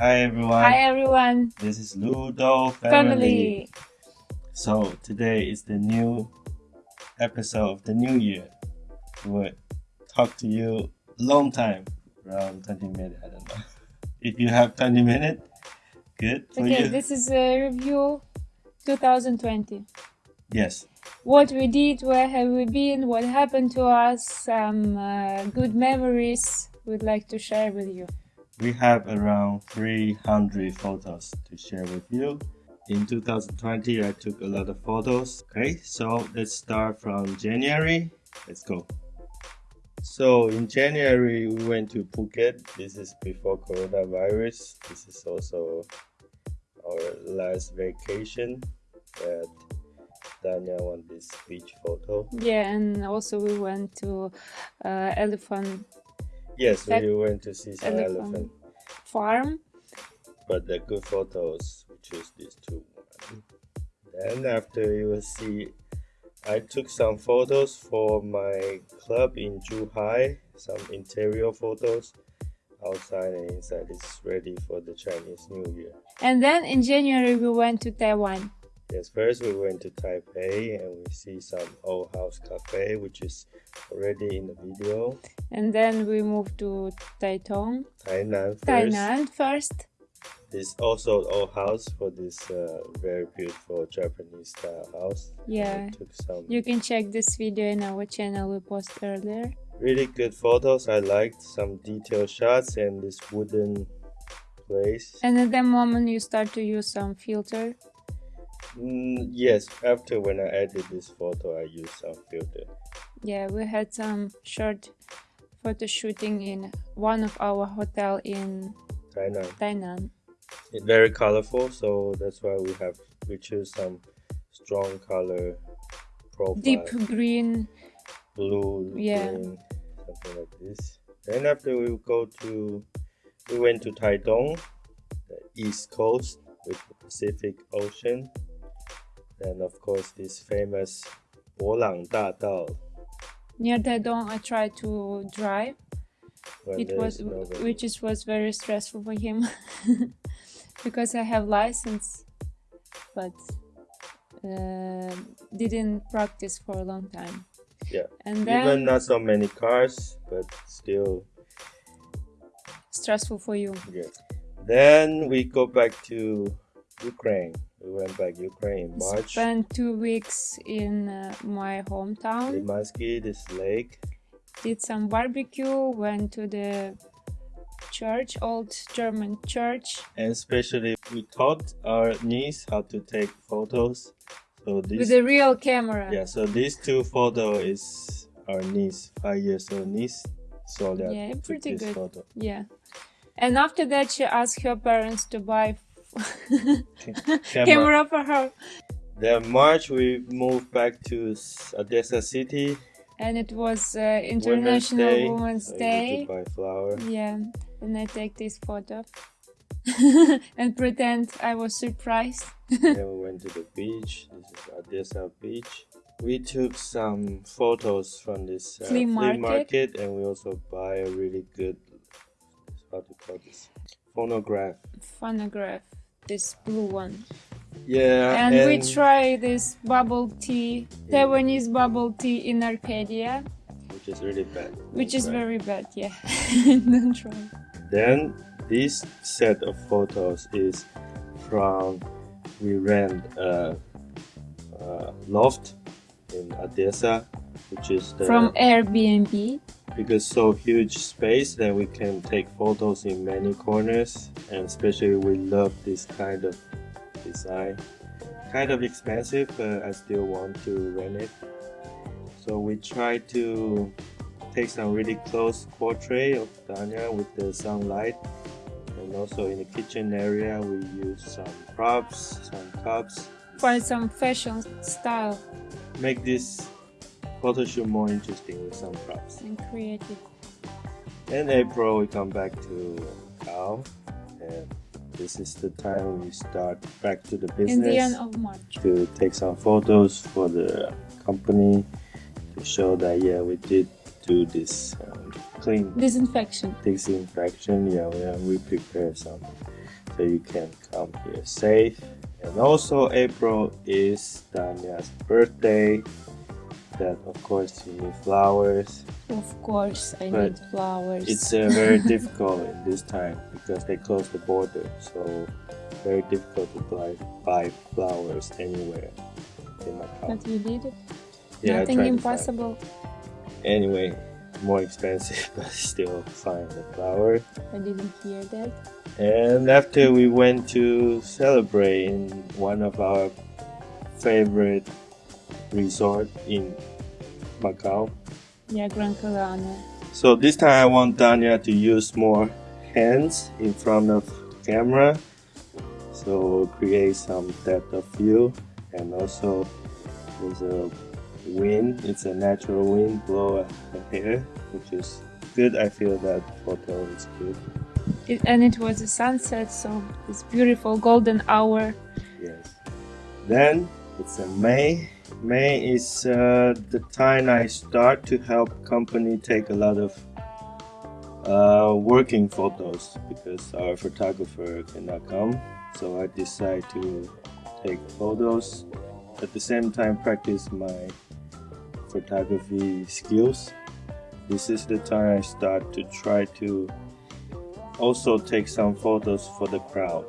Hi everyone. Hi everyone. This is Ludo family. Family. So today is the new episode of the new year. We will talk to you a long time, around 20 minutes. I don't know. If you have 20 minutes, good Okay, you. this is a review 2020. Yes. What we did, where have we been, what happened to us, some uh, good memories we'd like to share with you. We have around 300 photos to share with you. In 2020, I took a lot of photos. Okay, so let's start from January. Let's go. So in January, we went to Phuket. This is before coronavirus. This is also our last vacation. That Danya want this beach photo. Yeah, and also we went to uh, elephant Yes, That we went to see some elephant elephant. farm. but the good photos we choose these two then after you will see i took some photos for my club in zhuhai some interior photos outside and inside it's ready for the chinese new year And then in January we went to Taiwan. Yes first we went to taipei and we see some old house cafe which is already in the video And then we moved to Taitung, tainan first Tainan first. this also old house for this uh, very beautiful japanese style house Yeah. You can check this video in our channel we posted earlier. really good photos. I liked some detailed shots and this wooden place. And at that moment you start to use some filter. Mm, yes, after when I edit this photo, I use some filter. Yeah, we had some short photo shooting in one of our hotel in Tainan. Tainan. It's very colorful, so that's why we have we choose some strong color profile. Deep green. blue, Yeah. green, something like this. Then after we go to, we went to Taitung, the east coast with the Pacific Ocean and of course this famous Wolang Da Dao. Near Dadong, I tried to drive. When it was nobody. which is, was very stressful for him because I have license, but uh, didn't practice for a long time. Yeah, and then, even not so many cars, but still stressful for you. Yeah. Then we go back to Ukraine. We went back Ukraine in March. Spent two weeks in uh, my hometown. Limansky, this lake. did some barbecue, went to the church, old German church, and especially we taught our niece how to take photos so this, with a real camera. yeah so these two photo is our niece five years old niece so Yeah, pretty good. photo Yeah. And after that, she asked her parents to buy camera. camera for her, then march we moved back to odessa city and it was uh, International Women's Day. need to flower Yeah, and I take this photo and pretend I was surprised. then we went to the beach this is odessa beach we took some photos from this uh, Flea market. market and we also buy a really good how to call this phonograph Phonograph, this blue one. yeah and, we try this bubble tea, Taiwanese bubble tea in Arcadia, which is really bad which is Right. very bad. Yeah, don't try. then this set of photos is from we rent a, a loft in odessa which is the From Airbnb. because so huge space that we can take photos in many corners and especially we love this kind of design. Kind of expensive but i still want to rent it. So we try to take some really close portrait of Danya with the sunlight. And also in the kitchen area we use some props some cups. For some fashion style. Make this photo shoot more interesting with some props and creative. In April, we come back to Cal, and this is the time we start back to the business In the end of March. to take some photos for the company to show that yeah we did do this um, clean Disinfection. disinfection. Yeah, we, uh, we prepare some so you can come here safe. And also April is Danya's birthday. That of course you need flowers. Of course, I But need flowers. It's uh, very difficult in this time because they close the border, so very difficult to buy, buy flowers anywhere in Macau. but you did it. Yeah, Nothing tried to find- impossible. Anyway, more expensive, but still find the flower. I didn't hear that. And after we went to celebrate in one of our favorite resort in Macau. Yeah, Gran Canaria. So this time I want Danya to use more hands in front of camera. So create some depth of view and also there's a wind, it's a natural wind blow hair, which is good. I feel that photo is good. It, and it was a sunset, so it's beautiful golden hour. Yes. Then it's a May. May is uh, the time I start to help company take a lot of uh, working photos because our photographer cannot come. So I decide to take photos at the same time practice my photography skills. This is the time I start to try to also take some photos for the crowd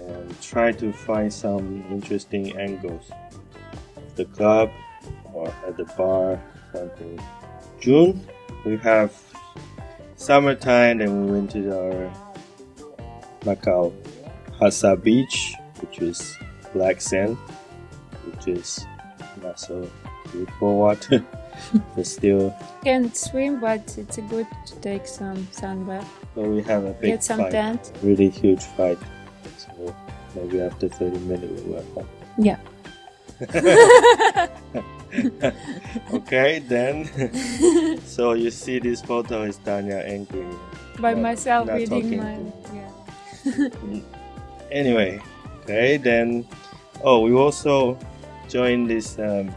and try to find some interesting angles the club or at the bar something june we have summertime then we went to our macau Hac Sa beach which is black sand which is not so beautiful water but still Can't swim, but it's good to take some sun bath. so we have a big Get some fight tent. really huge fight so maybe after 30 minutes we'll home Yeah. okay then so you see this photo is Danya angry By Not- myself not reading my. Yeah. anyway okay then oh we also joined this um,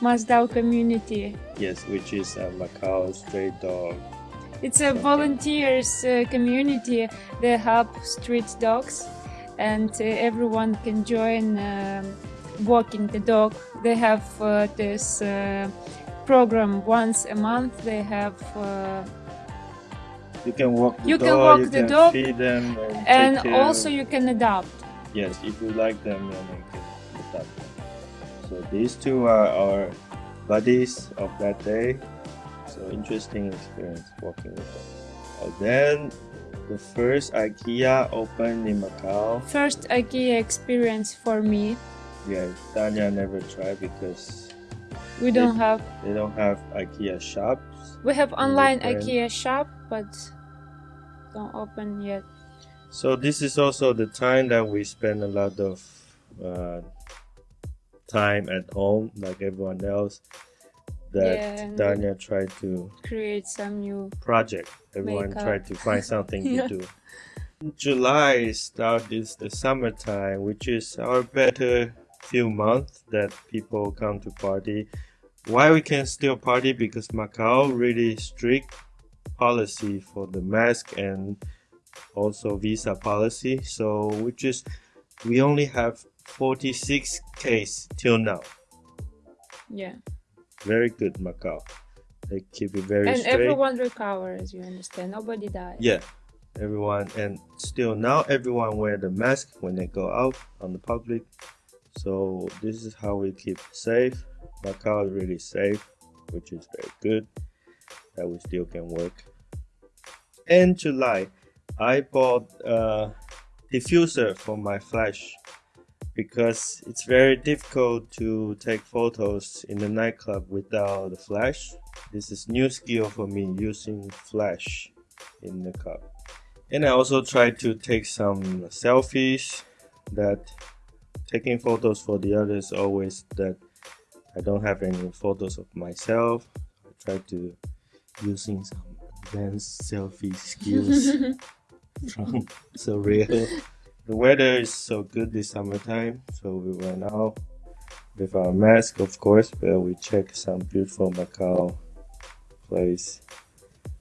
Masdao community. yes which is uh, Macau stray dog It's a volunteers uh, community. They help street dogs, and uh, everyone can join um, walking the dog. They have uh, this uh, program once a month. They have uh, you can walk the You dog can walk you the can dog, feed them and, and also you can adopt. yes if you like them then you can adopt them so these two are our buddies of that day so interesting experience walking with them oh, then the first ikea opened in macau First IKEA experience for me. Yeah tanya never tried because We don't have they don't have ikea shops we have online IKEA shop, but don't open yet. so this is also the time that we spend a lot of uh, time at home like everyone else that Yeah, Danya tried to Create some new project. Everyone Makeup. tried to find something Yeah. to do. July start is the summertime, which is our better few months that people come to party. Why we can still party? Because Macau really strict policy for the mask and also visa policy. So which is we only have 46 case till now. yeah. Very good Macau. They keep it very and straight. everyone recover as you understand. Nobody died. Yeah, everyone, and still now everyone wear the mask when they go out on the public. So this is how we keep safe. Macau is really safe, which is very good. That we still can work. In July, I bought a diffuser for my flash because it's very difficult to take photos in the nightclub without the flash. This is new skill for me using flash in the club And I also try to take some selfies that taking photos for the others always that I don't have any photos of myself. I try to using some advanced selfie skills from Surreal. The weather is so good this summertime, so we went out with our mask, of course, but we check some beautiful Macau place,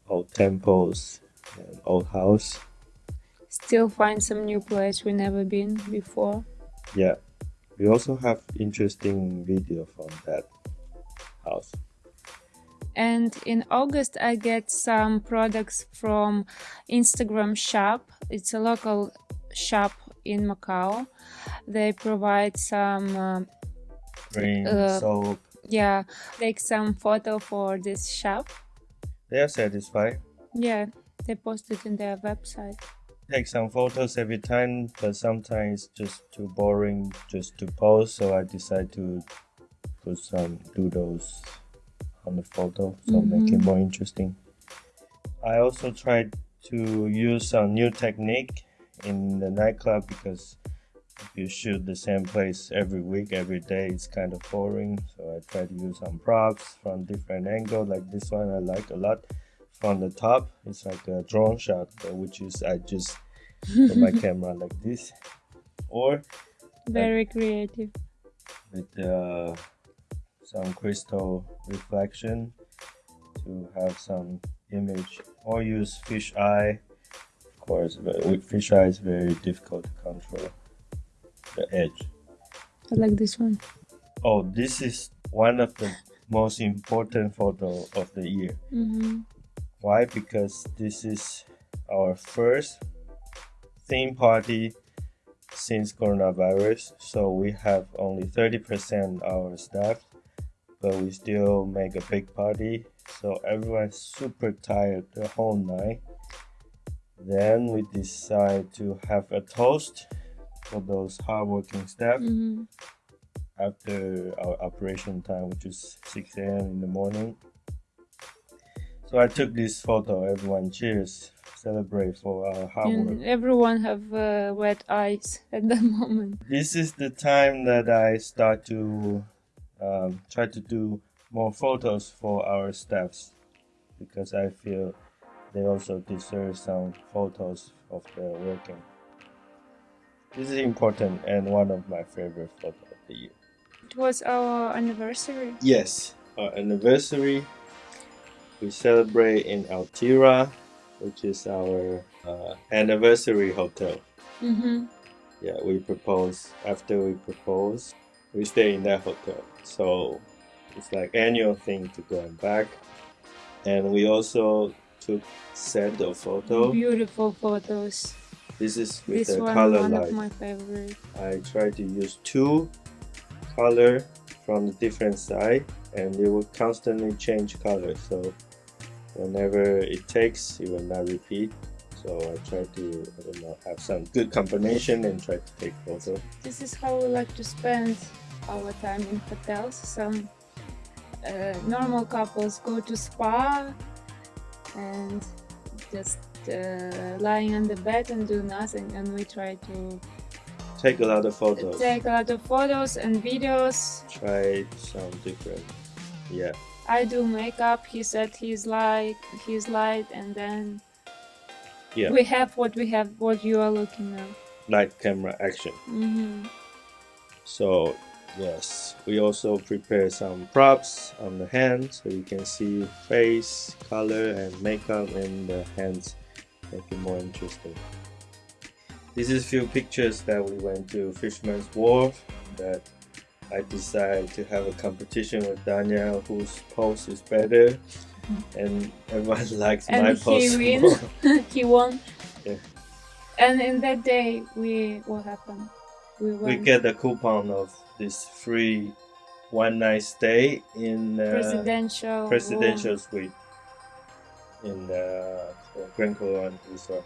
old temples, and old house. still find some new place we never been before. Yeah, we also have interesting video from that house. And in August, I get some products from Instagram shop. It's a local shop in Macau. They provide some uh, Uh, soap. yeah, take some photo for this shop. They are satisfied. Yeah, they posted in their website. Take some photos every time, but sometimes it's just too boring just to post. So I decide to put some doodles on the photo, so make it mm-hmm. more interesting. I also tried to use some new technique in the nightclub because if you shoot the same place every week, every day, it's kind of boring. So I try to use some props from different angles, like this one I like a lot. From the top, it's like a drone shot, which is I just put my camera like this, or Very creative. with uh, some crystal reflection to have some image. Or use fish eye. Of course but with fish eye is very difficult to control the edge. I like this one. oh this is one of the most important photo of the year. Hmm why because this is our first theme party since coronavirus so we have only 30% our staff but we still make a big party so everyone's super tired the whole night then we decide to have a toast for those hardworking staff hmm after our operation time, which is 6 a.m. in the morning. So I took this photo. Everyone cheers, celebrate for our hard work. Everyone have uh, wet eyes at the moment. This is the time that I start to um, try to do more photos for our staffs because I feel they also deserve some photos of their working. This is important and one of my favorite photos of the year. It was our anniversary. Yes, our anniversary. We celebrate in Altira, which is our uh, anniversary hotel. hmm Yeah, we propose after we propose, we stay in that hotel. So it's like annual thing to go and back. And we also took set of photo. Beautiful photos. This is with this the one, color one light. of my favorite. I try to use two color from the different side and it will constantly change color so whenever it takes it will not repeat so I try to I don't know have some good combination and try to take photo This is how we like to spend our time in hotels. Some uh, normal couples go to spa and just uh, lying on the bed and do nothing, and we try to take a lot of photos take a lot of photos and videos. try some different yeah I do makeup. He said he's like he's light, and then Yeah. we have what we have. What you are looking at. night camera action hmm So yes, we also prepare some props on the hand so you can see face, color and makeup in the hands make it more interesting. This is few pictures that we went to Fisherman's Wharf that I decided to have a competition with Daniel whose pose is better and everyone likes And my he pose win. more. he won. Yeah. And in that day, we what happened? We we get a coupon of this free one night stay in uh, presidential. presidential suite in the Grand Coloane Resort.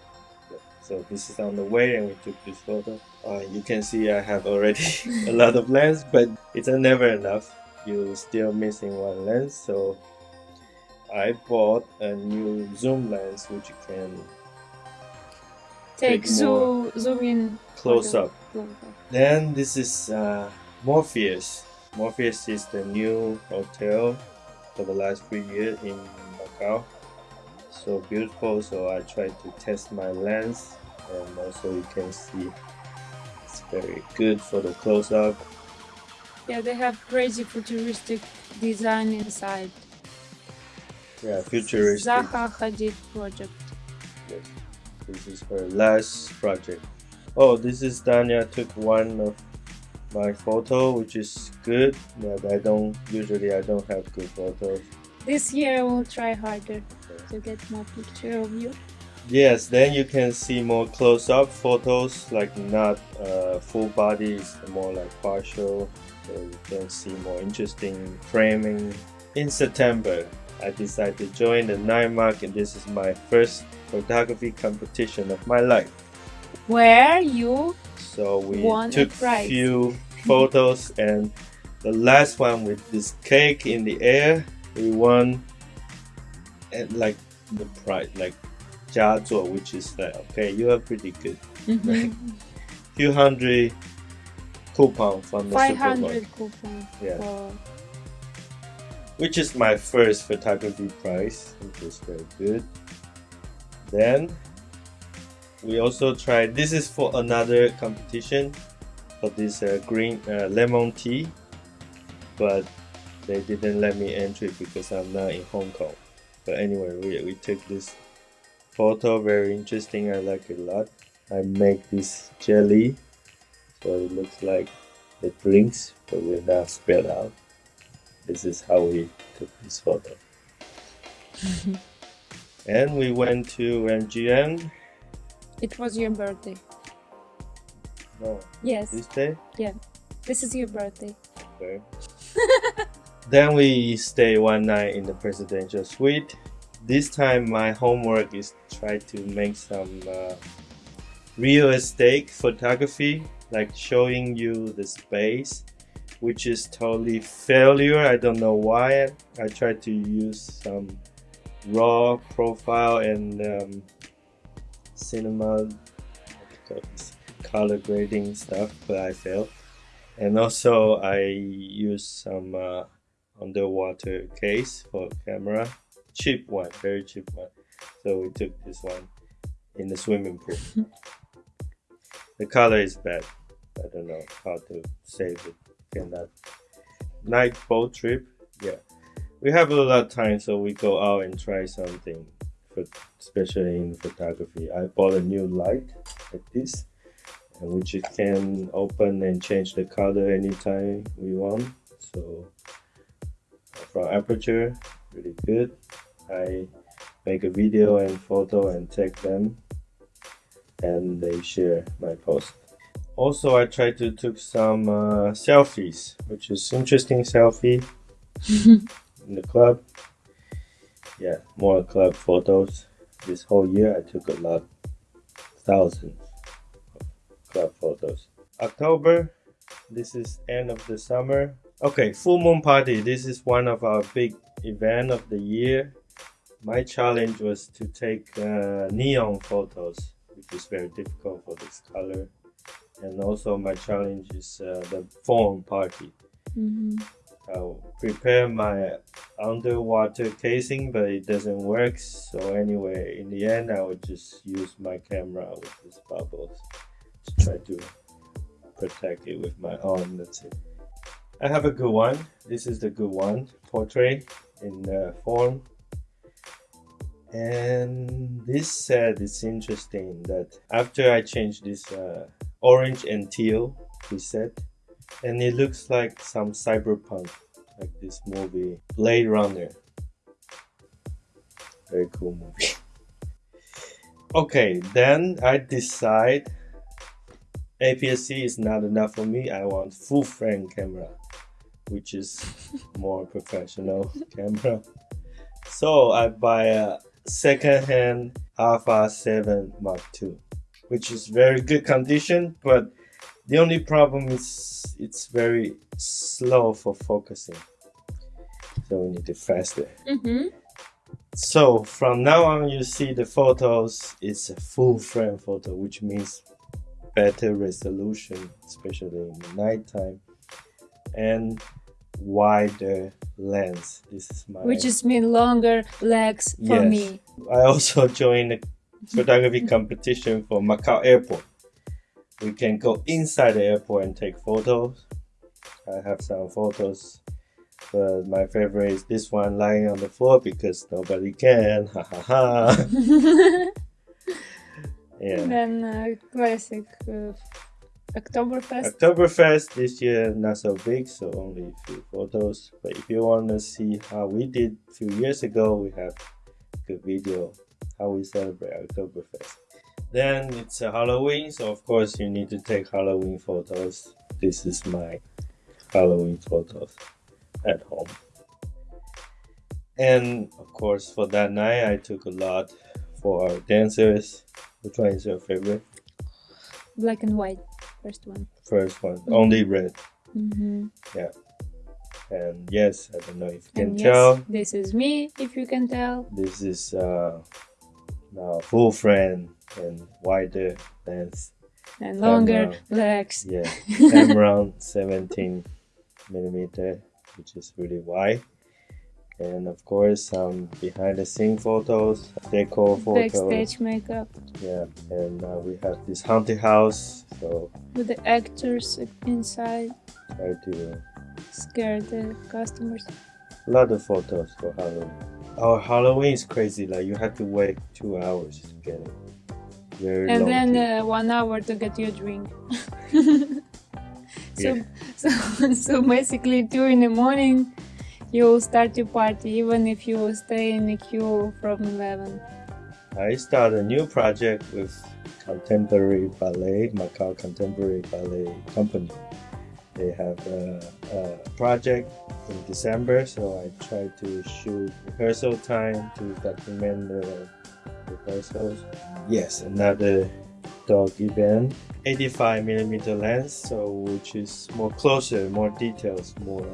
So this is on the way, and we took this photo. Uh, you can see I have already a lot of lens, but it's never enough. You're still missing one lens, so I bought a new zoom lens which you can Take take zoom zoom in. close up. Close up. Then this is uh, Morpheus. Morpheus is the new hotel for the last three years in Macau. So beautiful. So I tried to test my lens, and also you can see it's very good for the close up. Yeah, they have crazy futuristic design inside. Yeah, futuristic. Zaha Hadid project. Yes. This is her last project. Oh, this is Danya took one of my photo, which is good, but I don't usually I don't have good photos. This year I will try harder to get more picture of you. Yes, then you can see more close-up photos, like not uh, full body, more like partial, so you can see more interesting framing. In September, I decided to join the NIMAC and this is my first photography competition of my life. Where you So we a took prize. few photos and the last one with this cake in the air, we won and like the prize, like 佳作, which is like okay, you are pretty good. Mhm. Few hundred coupon from the five supermarket, hundred coupon Yeah. which is my first photography prize, which is very good. Then we also tried. This is for another competition for this uh, green uh, lemon tea, but they didn't let me enter it because I'm not in Hong Kong. But anyway, we, we took this photo. Very interesting. I like it a lot. I make this jelly, so it looks like it drinks, but we're not spelled out. This is how we took this photo. and we went to MGM. it was your birthday. No, Yes, this day. Yeah this is your birthday. Okay. Then we stay one night in the presidential suite. This time my homework is try to make some uh, real estate photography, like showing you the space, which is totally failure. I don't know why. I tried to use some raw profile and um, cinema color grading stuff, but I failed and also I use some uh, underwater case for camera. Cheap one very cheap one. So we took this one in the swimming pool. The color is bad. I don't know how to save it. Cannot night boat trip? Yeah. We have a lot of time so we go out and try something for, especially in photography. I bought a new light like this and which you can open and change the color anytime we want. So from aperture really good i make a video and photo and tag them and they share my post also i try to took some uh, selfies which is interesting selfie in the club yeah more club photos this whole year i took a lot thousands of club photos. October, this is end of the summer. Okay, full moon party. This is one of our big event of the year. My challenge was to take uh, neon photos, which is very difficult for this color. And also my challenge is uh, the foam party. hmm I'll prepare my underwater casing, but it doesn't work. So anyway, in the end, I would just use my camera with these bubbles to try to protect it with my arm. That's it. I have a good one. This is the good one. Portrait in uh, form. And this set is interesting that after I changed this uh, orange and teal preset, and it looks like some cyberpunk, like this movie Blade Runner. Very cool movie. okay, then I decide APS-C is not enough for me. I want full frame camera, which is more professional camera. So I buy a second-hand Alpha 7 Mark II, which is very good condition, but the only problem is it's very slow for focusing. So we need it faster. hmm So from now on, you see the photos. It's a full frame photo, which means better resolution, especially in the nighttime, and wider lens. This is my. Which is mean longer legs for Yes. me. I also joined a photography competition for Macau Airport. We can go inside the airport and take photos. I have some photos, but my favorite is this one lying on the floor because nobody can. Ha ha ha. Yeah. And then uh, classic uh, Oktoberfest. Oktoberfest this year not so big, so only a few photos. But if you want to see how we did a few years ago, we have a good video how we celebrate Oktoberfest. Then it's a Halloween, so of course you need to take Halloween photos. This is my Halloween photos at home. And of course, for that night, I took a lot for our dancers. Which one is your favorite? Black and white, first one. First one, only red. Mm-hmm. And yes, I don't know if you can tell. this is me, if you can tell. This is uh, now full frame and wider lens. And longer Camera. legs. Yeah, around 17 millimeter, which is really wide. And of course, some behind the scene photos, decor photos. Backstage makeup Yeah, and uh, we have this haunted house. So with the actors inside. try to Scare the customers. a lot of photos for Halloween. Our Halloween is crazy. Like you have to wait two hours to get it. Very and then uh, one hour to get your drink. so, Yeah. so, so basically, two in the morning, you'll start your party, even if you stay in the queue from 11. I start a new project with Contemporary Ballet, Macau Contemporary Ballet Company. They have a, a project in December, so I try to shoot rehearsal time to document the rehearsals. Yes, another dog event. 85 millimeter lens, so which is more closer, more details, more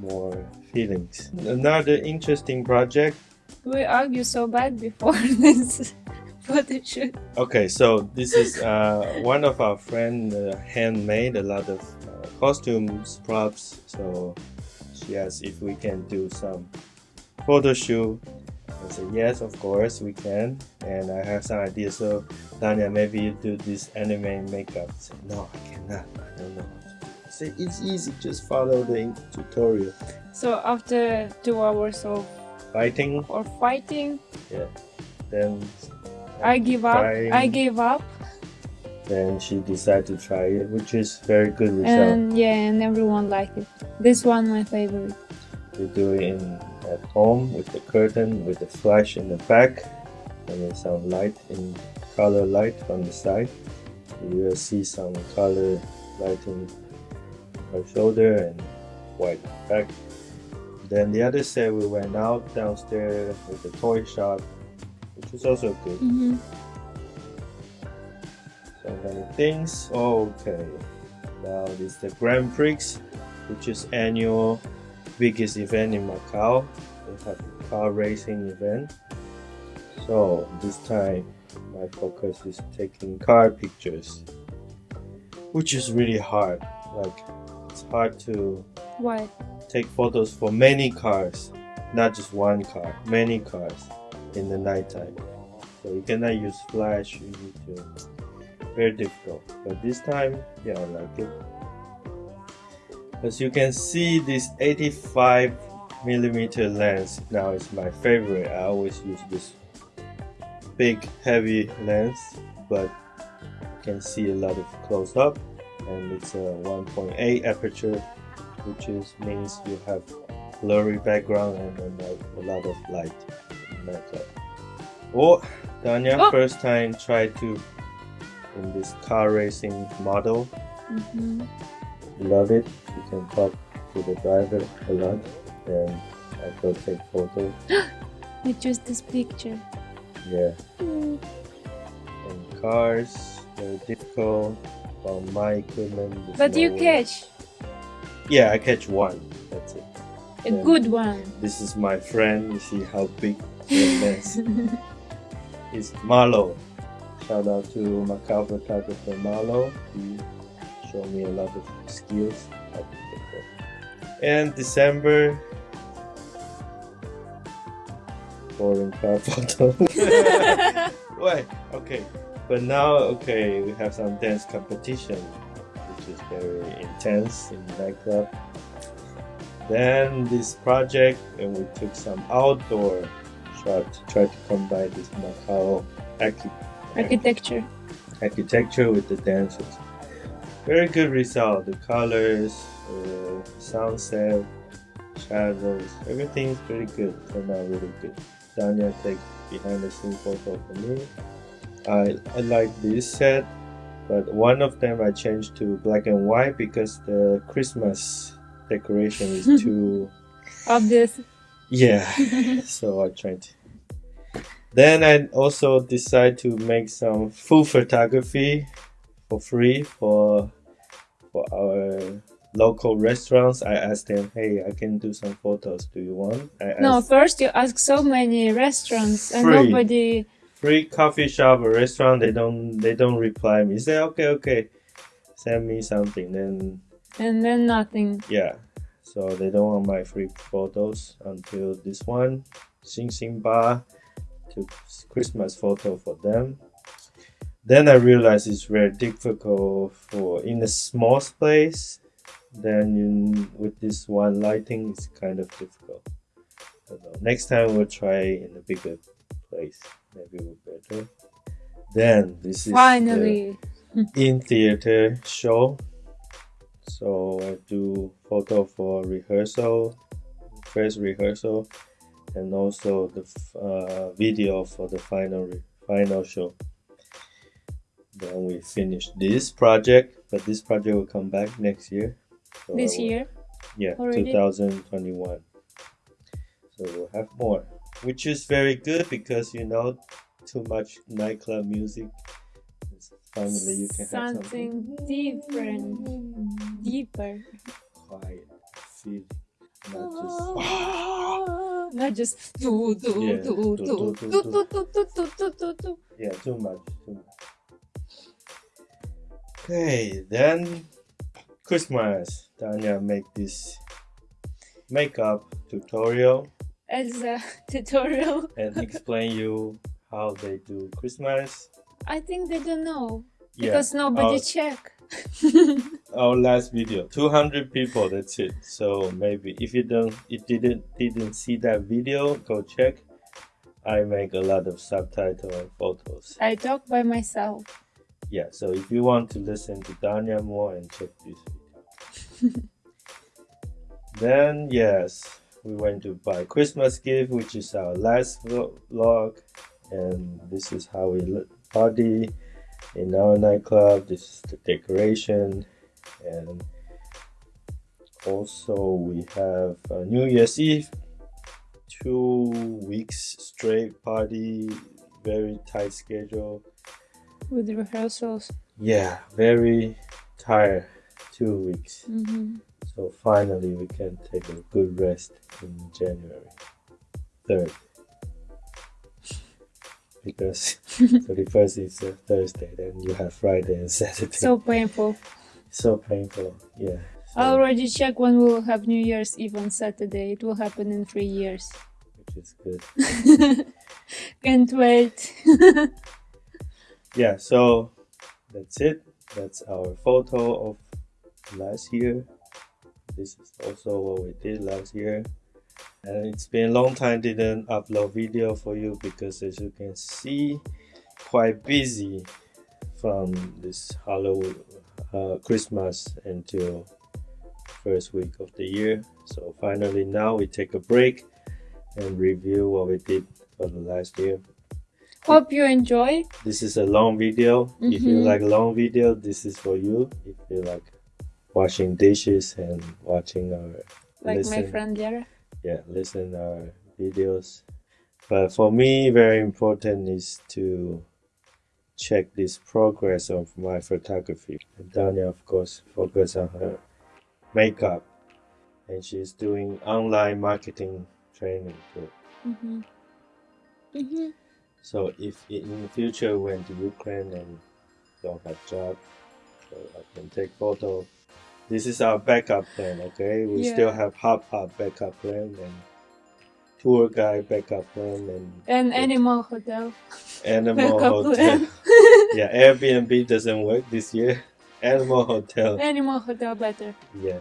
more feelings. Another interesting project We argue so bad before this photo shoot. Okay, so this is uh, one of our friend uh, handmade a lot of uh, costumes, props. So she asked if we can do some photo shoot. I said yes, of course we can. And I have some ideas. So Danya, maybe you do this anime makeup. Said no, I cannot. I don't know. It's easy. Just follow the tutorial. So after two hours of Fighting, or fighting, Yeah. then I give up. Trying. I gave up, then she decided to try it, which is very good result. and yeah, and everyone liked it. This one my favorite. We do it in at home with the curtain, with the flash in the back, and then some light in color light from the side. You will see some color lighting her shoulder and white back. Then the other set we went out downstairs with the toy shop, which was also good. hmm So many things. Okay. Now this is the Grand Prix, which is annual biggest event in Macau. They have a car racing event. So this time my focus is taking car pictures. Which is really hard. Like it's hard to Why? take photos for many cars, not just one car, many cars in the nighttime. So you cannot use flash, you need to very difficult. But this time, yeah, I like it. As you can see, this 85 millimeter lens now is my favorite. I always use this big heavy lens, but you can see a lot of close up and it's a 1.8 aperture which is means you have blurry background and then a, a lot of light in. Oh, Danya, Oh. first time tried to in this car racing model. hmm Love it. You can talk to the driver a lot, and I go take photos. I choose this picture. Yeah, Mm. and cars very difficult. My equipment, But you catch Yeah, I catch one. That's it. a Yeah. good one. This is my friend. You see how big lens is. Marlo. Shout out to Macau photographer Marlo. He showed me a lot of skills. how to take that. And December. Boring car photo. Wait, okay. But now, okay, we have some dance competition, which is very intense in nightclub. Then this project, and we took some outdoor shot to try to combine this Macau Architecture. architecture with the dancers. Very good result. The colors, uh, sunset, shadows, everything is pretty good. Turned out really good. Danya take behind the scene photo for me. I I like this set, but one of them I changed to black and white because the Christmas decoration is too Obvious. yeah. so I tried. Then I also decide to make some food photography for free for for our local restaurants. I asked them, "Hey, I can do some photos. Do you want?" I No, asked first you ask so many restaurants and nobody. Free coffee shop or restaurant. They don't they don't reply me. They say, "Okay, okay, send me something." Then And then nothing. yeah, so they don't want my free photos until this one, Xing Xing Ba, took Christmas photo for them. Then I realized it's very difficult for in a small space. Then you, with this one lighting, it's kind of difficult. I don't know. Next time we'll try in a bigger place. Maybe we'll better. Then this is the- Finally. in theater show. So I do photo for rehearsal, first rehearsal, and also the uh, video for the final final show. Then we finish this project, but this project will come back next year. So This will- year. yeah, already? 2021. So we'll have more, which is very good because you know, too much nightclub music. Finally, you can have something Something different. Deeper. quiet, feel, not just Not just do do Yeah, do do, do do, do do, do do do do do do do. yeah, too much, too much. Okay, then Christmas. Tanya make this makeup tutorial Elsa tutorial. and explain you how they do Christmas. I think they don't know Yeah, because nobody our- check. our last video 200 people that's it so maybe if you don't if you didn't didn't see that video go check i make a lot of subtitle and photos I talk by myself. yeah so if you want to listen to danya more and check this video then yes we went to buy christmas gift which is our last vlog and this is how we party in our nightclub. This is the decoration and also we have uh, new year's eve two weeks straight party very tight schedule. With rehearsals. yeah very tired two weeks. Hmm so finally we can take a good rest in january 3rd because 31st is a thursday then you have friday and saturday So painful. so painful yeah so- I already checked when we'll have New Year's Eve on Saturday. It will happen in three years. which is good Can't wait. yeah so that's it that's our photo of last year this is also what we did last year and it's been a long time didn't upload video for you because as you can see quite busy from this halloween uh, christmas until first week of the year so finally now we take a break and review what we did for the last year Hope you enjoy. this is a long video. If you Mhm. like long video, this is for you. If you like washing dishes and watching our Like my friend Lara. yeah, listen our videos. But for me, very important is to check this progress of my photography. And Danya, of course, focus on her makeup, and she's doing online marketing training too. hmm hmm So if in the future when to Ukraine and don't have job, so I can take photo. This is our backup plan, okay? We Yeah. still have hop hop backup plan and tour guide backup plan and And Good. Animal Hotel. animal backup hotel. plan. yeah, Airbnb doesn't work this year. Animal hotel, Animal Hotel better. yeah.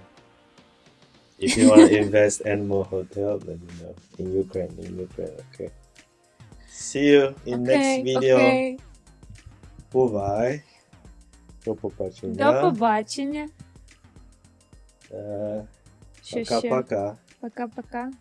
If you want to invest animal hotel, let me know in Ukraine. In Ukraine, okay. See you in next okay, video. okay. Бувай. До побачення. До побачення. Э, пока-пока. Пока-пока.